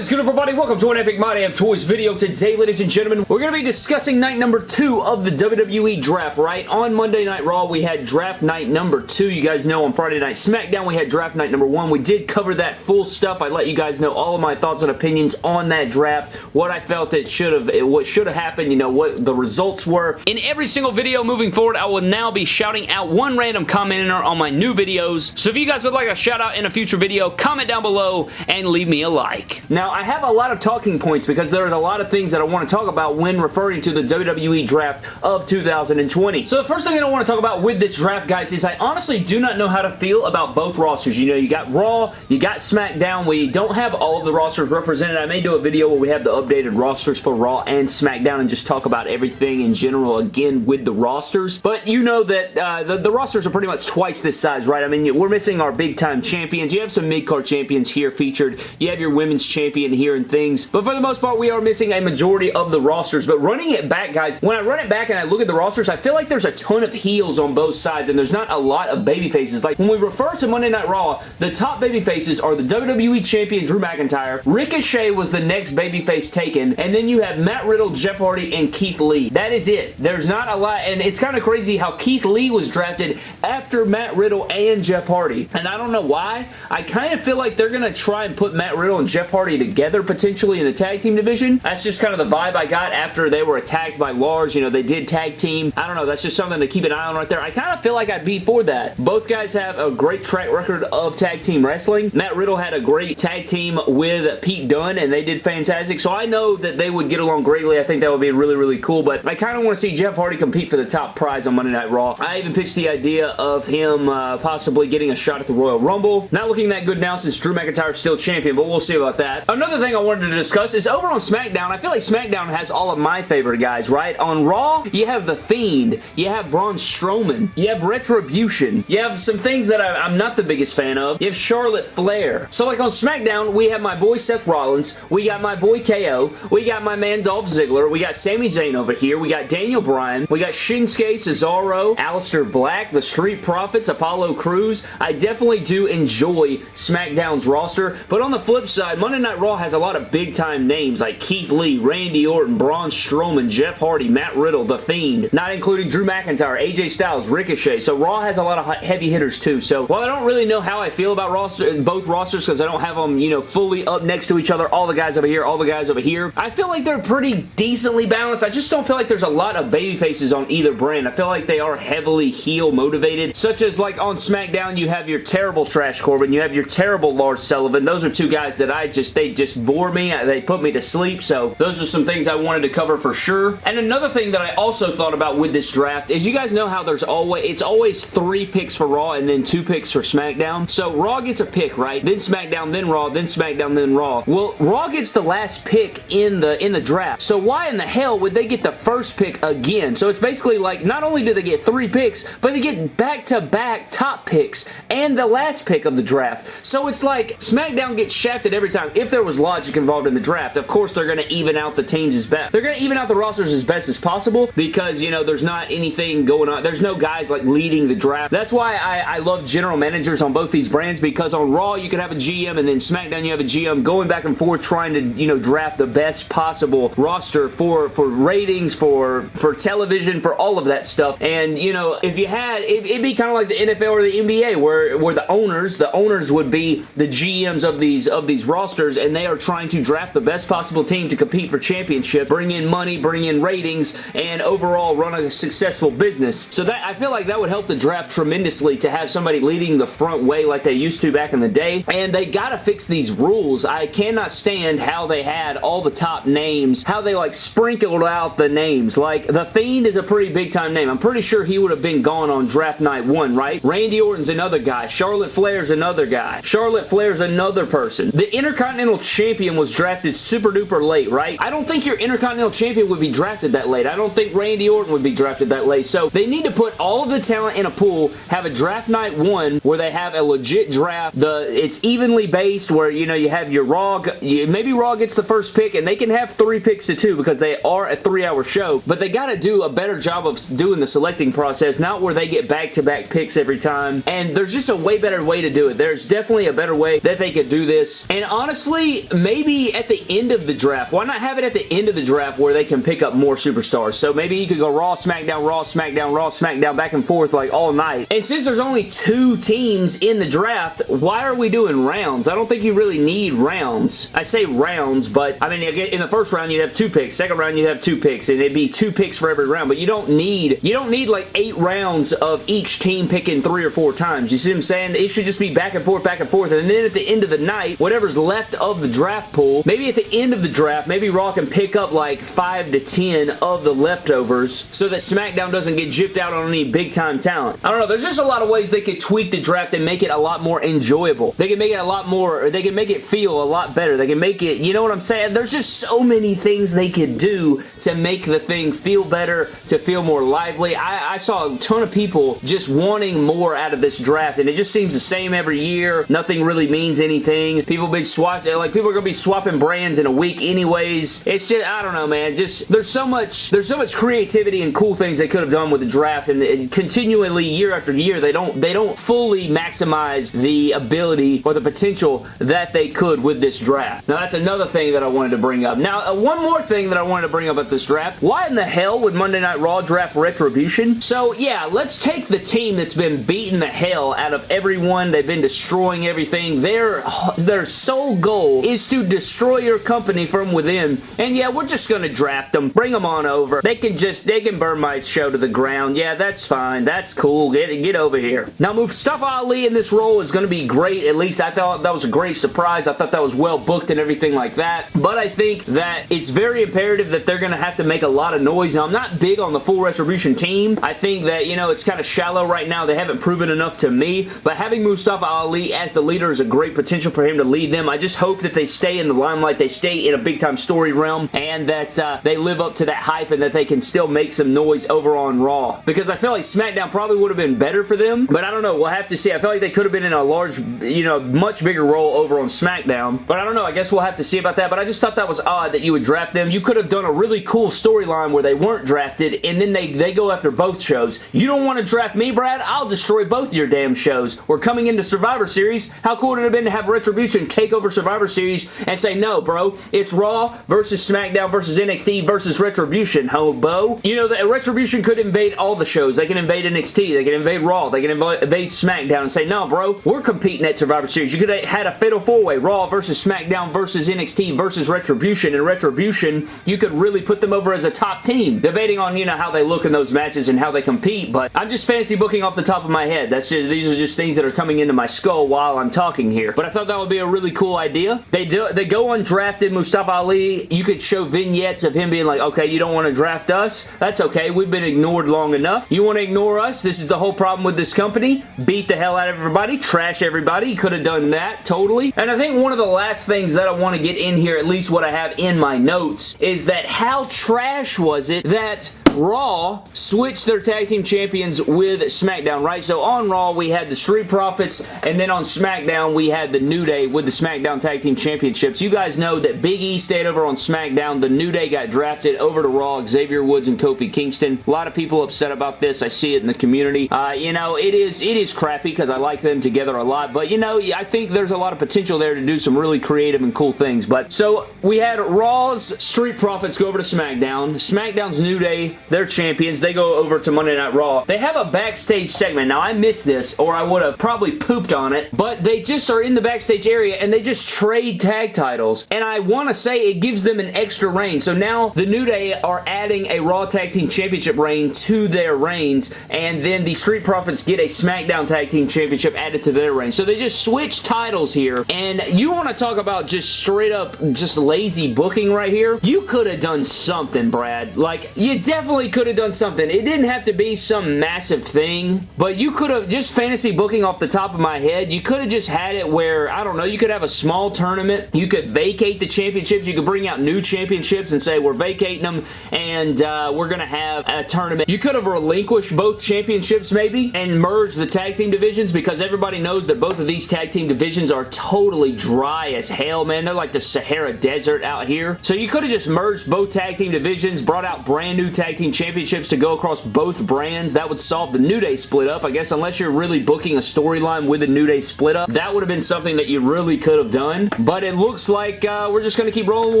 Is good everybody? Welcome to an Epic My Damn Toys video. Today, ladies and gentlemen, we're going to be discussing night number two of the WWE Draft, right? On Monday Night Raw, we had draft night number two. You guys know on Friday Night SmackDown, we had draft night number one. We did cover that full stuff. I let you guys know all of my thoughts and opinions on that draft, what I felt it should have, what should have happened, you know, what the results were. In every single video moving forward, I will now be shouting out one random commenter on my new videos. So if you guys would like a shout out in a future video, comment down below and leave me a like. Now, I have a lot of talking points because there's a lot of things that I want to talk about when referring to the WWE Draft of 2020. So the first thing I want to talk about with this draft, guys, is I honestly do not know how to feel about both rosters. You know, you got Raw, you got SmackDown. We don't have all of the rosters represented. I may do a video where we have the updated rosters for Raw and SmackDown and just talk about everything in general again with the rosters. But you know that uh, the, the rosters are pretty much twice this size, right? I mean, we're missing our big-time champions. You have some mid-card champions here featured. You have your women's champion here and things. But for the most part, we are missing a majority of the rosters. But running it back, guys, when I run it back and I look at the rosters, I feel like there's a ton of heels on both sides and there's not a lot of baby faces. Like when we refer to Monday Night Raw, the top baby faces are the WWE Champion Drew McIntyre. Ricochet was the next baby face taken. And then you have Matt Riddle, Jeff Hardy, and Keith Lee. That is it. There's not a lot. And it's kind of crazy how Keith Lee was drafted after Matt Riddle and Jeff Hardy. And I don't know why. I kind of feel like they're going to try and put Matt Riddle and Jeff Hardy together potentially in the tag team division. That's just kind of the vibe I got after they were attacked by Lars. You know, they did tag team. I don't know. That's just something to keep an eye on right there. I kind of feel like I'd be for that. Both guys have a great track record of tag team wrestling. Matt Riddle had a great tag team with Pete Dunne and they did fantastic. So I know that they would get along greatly. I think that would be really, really cool. But I kind of want to see Jeff Hardy compete for the top prize on Monday Night Raw. I even pitched the idea of him uh, possibly getting a shot at the Royal Rumble. Not looking that good now since Drew McIntyre is still champion, but we'll see about that. Another thing I wanted to discuss is over on SmackDown, I feel like SmackDown has all of my favorite guys, right? On Raw, you have The Fiend, you have Braun Strowman, you have Retribution, you have some things that I, am not the biggest fan of, you have Charlotte Flair. So like on SmackDown, we have my boy Seth Rollins, we got my boy KO, we got my man Dolph Ziggler, we got Sami Zayn over here, we got Daniel Bryan, we got Shinsuke, Cesaro, Aleister Black, the Street Profits, Apollo Crews. I definitely do enjoy SmackDown's roster, but on the flip side, Monday Night Raw has a lot of big time names like Keith Lee, Randy Orton, Braun Strowman, Jeff Hardy, Matt Riddle, The Fiend, not including Drew McIntyre, AJ Styles, Ricochet. So Raw has a lot of heavy hitters too. So while I don't really know how I feel about roster, both rosters because I don't have them, you know, fully up next to each other, all the guys over here, all the guys over here, I feel like they're pretty decently balanced. I just don't feel like there's a lot of baby faces on either brand. I feel like they are heavily heel motivated, such as like on SmackDown, you have your terrible Trash Corbin, you have your terrible Lars Sullivan. Those are two guys that I just, they just bore me. They put me to sleep. So those are some things I wanted to cover for sure. And another thing that I also thought about with this draft is you guys know how there's always, it's always three picks for Raw and then two picks for SmackDown. So Raw gets a pick, right? Then SmackDown, then Raw, then SmackDown, then Raw. Well, Raw gets the last pick in the, in the draft. So why in the hell would they get the first pick again? So it's basically like, not only do they get three picks, but they get back-to-back -back top picks and the last pick of the draft. So it's like SmackDown gets shafted every time. If there was logic involved in the draft, of course they're going to even out the teams as best. They're going to even out the rosters as best as possible because, you know, there's not anything going on. There's no guys like leading the draft. That's why I, I love general managers on both these brands because on Raw you can have a GM and then SmackDown you have a GM going back and forth trying to, you know, draft the best possible roster for, for ratings, for, for television, for all of that stuff. And, you know, if you had, it, it'd be kind of like the NFL or the NBA where, where the owners, the owners would be the GMs of these, of these rosters and they are trying to draft the best possible team to compete for championship, bring in money, bring in ratings, and overall run a successful business. So that I feel like that would help the draft tremendously to have somebody leading the front way like they used to back in the day. And they gotta fix these rules. I cannot stand how they had all the top names, how they like sprinkled out the names. Like, The Fiend is a pretty big time name. I'm pretty sure he would have been gone on draft night one, right? Randy Orton's another guy. Charlotte Flair's another guy. Charlotte Flair's another person. The Intercontinental Champion was drafted super duper late, right? I don't think your Intercontinental Champion would be drafted that late. I don't think Randy Orton would be drafted that late. So they need to put all of the talent in a pool, have a draft night one where they have a legit draft. The It's evenly based where, you know, you have your Raw, maybe Raw gets the first pick and they can have three picks to two because they are a three hour show, but they got to do a better job of doing the selecting process, not where they get back-to-back -back picks every time. And there's just a way better way to do it. There's definitely a better way that they could do this. And honestly, maybe at the end of the draft. Why not have it at the end of the draft where they can pick up more superstars? So maybe you could go Raw, SmackDown, Raw, SmackDown, Raw, SmackDown, back and forth like all night. And since there's only two teams in the draft, why are we doing rounds? I don't think you really need rounds. I say rounds, but I mean, in the first round you'd have two picks. Second round you'd have two picks, and it'd be two picks for every round. But you don't need you don't need like eight rounds of each team picking three or four times. You see what I'm saying? It should just be back and forth, back and forth, and then at the end of the night, whatever's left of the draft pool, maybe at the end of the draft, maybe Raw can pick up like five to ten of the leftovers so that SmackDown doesn't get gypped out on any big time talent. I don't know. There's just a lot of ways they could tweak the draft and make it a lot more enjoyable. They can make it a lot more, or they can make it feel a lot better. They can make it, you know what I'm saying? There's just so many things they could do to make the thing feel better, to feel more lively. I, I saw a ton of people just wanting more out of this draft and it just seems the same every year. Nothing really means anything. People be swapping, like people are going to be swapping brands in a week anyways. It's just, I don't know, man. Just, there's so much, there's so much creativity and cool things they could have done with the draft and, and continually year after year, they don't, they don't fully maximize the ability or the potential that they could with this draft. Now, that's another thing that I wanted to bring up. Now, uh, one more thing that I wanted to bring up at this draft. Why in the hell would Monday Night Raw draft Retribution? So, yeah, let's take the team that's been beating the hell out of everyone. They've been destroying everything. Their, their sole goal is to destroy your company from within. And yeah, we're just going to draft them. Bring them on over. They can just, they can burn my show to the ground. Yeah, that's fine. That's cool. Get, get over here. Now, Mustafa Ali in this role is going to be great. At least I thought that was a great surprise. I thought that was well booked and everything like that. But I think that it's very imperative that they're going to have to make a lot of noise. Now, I'm not big on the full Retribution team. I think that, you know, it's kind of shallow right now. They haven't proven enough to me. But having Mustafa Ali as the leader is a great potential for him to lead them. I just hope that they stay in the limelight. They stay in a big-time story realm and that uh, they live up to that hype and that they can still make some noise over on Raw. Because I feel like SmackDown probably would have been better for them. But I don't know. We'll have to see. I feel like they could have been in a large, you know, much bigger role over on SmackDown. But I don't know. I guess we'll have to see about that. But I just thought that was odd that you would draft them. You could have done a really cool storyline where they weren't drafted and then they, they go after both shows. You don't want to draft me, Brad? I'll destroy both your damn shows. We're coming into Survivor Series. How cool would it have been to have Retribution take over Survivor Series and say, no, bro, it's Raw versus SmackDown versus NXT versus Retribution, hobo. You know, that Retribution could invade all the shows. They can invade NXT. They can invade Raw. They can invade SmackDown and say, no, bro, we're competing at Survivor Series. You could have had a fatal four-way, Raw versus SmackDown versus NXT versus Retribution, and Retribution, you could really put them over as a top team, debating on, you know, how they look in those matches and how they compete, but I'm just fancy booking off the top of my head. That's just, these are just things that are coming into my skull while I'm talking here, but I thought that would be a really cool idea. They do, they go undrafted Mustafa Ali. You could show vignettes of him being like, okay, you don't want to draft us? That's okay. We've been ignored long enough. You want to ignore us? This is the whole problem with this company. Beat the hell out of everybody. Trash everybody. Could have done that, totally. And I think one of the last things that I want to get in here, at least what I have in my notes, is that how trash was it that Raw switched their tag team champions with SmackDown, right? So on Raw, we had the Street Profits, and then on SmackDown, we had the New Day with the SmackDown Tag Team Championships. You guys know that Big E stayed over on SmackDown. The New Day got drafted over to Raw, Xavier Woods and Kofi Kingston. A lot of people upset about this. I see it in the community. Uh, you know, it is it is crappy because I like them together a lot, but you know, I think there's a lot of potential there to do some really creative and cool things. But so we had Raw's Street Profits go over to SmackDown. SmackDown's New Day they're champions. They go over to Monday Night Raw. They have a backstage segment. Now, I missed this, or I would have probably pooped on it, but they just are in the backstage area, and they just trade tag titles, and I want to say it gives them an extra reign. So now, the New Day are adding a Raw Tag Team Championship reign to their reigns, and then the Street Profits get a SmackDown Tag Team Championship added to their reign. So they just switch titles here, and you want to talk about just straight up just lazy booking right here? You could have done something, Brad. Like, you definitely could have done something. It didn't have to be some massive thing, but you could have, just fantasy booking off the top of my head, you could have just had it where, I don't know, you could have a small tournament. You could vacate the championships. You could bring out new championships and say, we're vacating them, and uh, we're going to have a tournament. You could have relinquished both championships, maybe, and merged the tag team divisions because everybody knows that both of these tag team divisions are totally dry as hell, man. They're like the Sahara Desert out here. So you could have just merged both tag team divisions, brought out brand new tag team Championships to go across both brands. That would solve the New Day split up. I guess unless you're really booking a storyline with the New Day split up, that would have been something that you really could have done. But it looks like uh, we're just going to keep rolling with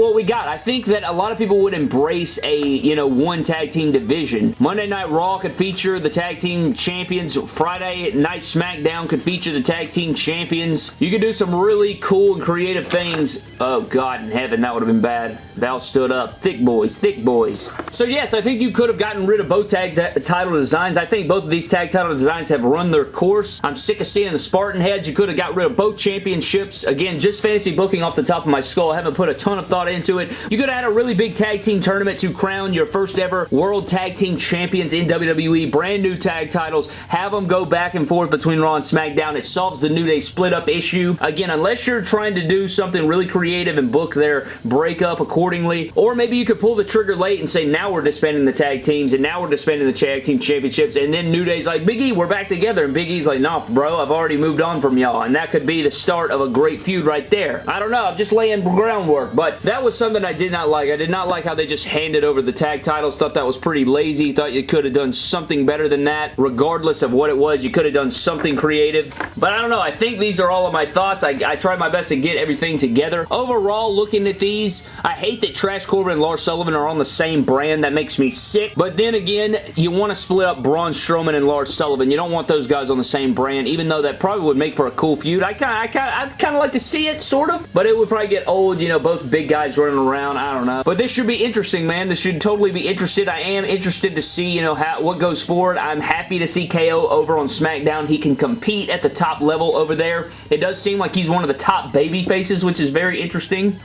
what we got. I think that a lot of people would embrace a, you know, one tag team division. Monday Night Raw could feature the tag team champions. Friday Night SmackDown could feature the tag team champions. You could do some really cool and creative things. Oh, God in heaven, that would have been bad. Val stood up. Thick boys, thick boys. So yes, I think you could have gotten rid of both tag title designs. I think both of these tag title designs have run their course. I'm sick of seeing the Spartan heads. You could have got rid of both championships. Again, just fantasy booking off the top of my skull. I haven't put a ton of thought into it. You could have had a really big tag team tournament to crown your first ever World Tag Team Champions in WWE. Brand new tag titles. Have them go back and forth between Raw and SmackDown. It solves the New Day split up issue. Again, unless you're trying to do something really creative and book their breakup accordingly, or maybe you could pull the trigger late and say, now we're disbanding the tag teams, and now we're disbanding the tag team championships, and then New Day's like, Big E, we're back together, and Big E's like, nah, bro, I've already moved on from y'all, and that could be the start of a great feud right there. I don't know, I'm just laying groundwork, but that was something I did not like. I did not like how they just handed over the tag titles, thought that was pretty lazy, thought you could have done something better than that, regardless of what it was, you could have done something creative, but I don't know, I think these are all of my thoughts. I, I tried my best to get everything together. Overall, looking at these, I hate that Trash Corbin and Lars Sullivan are on the same brand. That makes me sick, but then again, you want to split up Braun Strowman and Lars Sullivan. You don't want those guys on the same brand, even though that probably would make for a cool feud. I kind of, I kind of, I'd kind of like to see it, sort of, but it would probably get old, you know, both big guys running around. I don't know. But this should be interesting, man. This should totally be interested. I am interested to see, you know, how what goes forward. I'm happy to see KO over on SmackDown. He can compete at the top level over there. It does seem like he's one of the top baby faces, which is very interesting.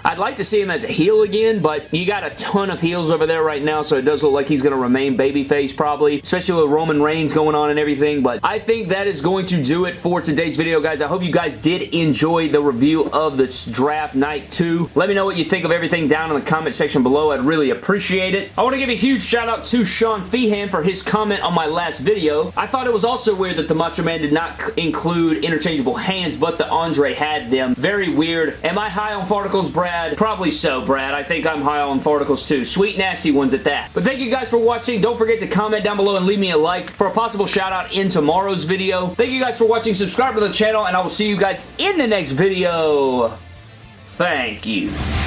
I'd like to see him as a heel again, but you got a ton of heels over there right now, so it does look like he's going to remain babyface probably, especially with Roman Reigns going on and everything, but I think that is going to do it for today's video, guys. I hope you guys did enjoy the review of this draft night 2. Let me know what you think of everything down in the comment section below. I'd really appreciate it. I want to give a huge shout out to Sean Feehan for his comment on my last video. I thought it was also weird that the Macho Man did not include interchangeable hands, but the Andre had them. Very weird. Am I high farticles, Brad? Probably so, Brad. I think I'm high on farticles too. Sweet, nasty ones at that. But thank you guys for watching. Don't forget to comment down below and leave me a like for a possible shout out in tomorrow's video. Thank you guys for watching. Subscribe to the channel and I will see you guys in the next video. Thank you.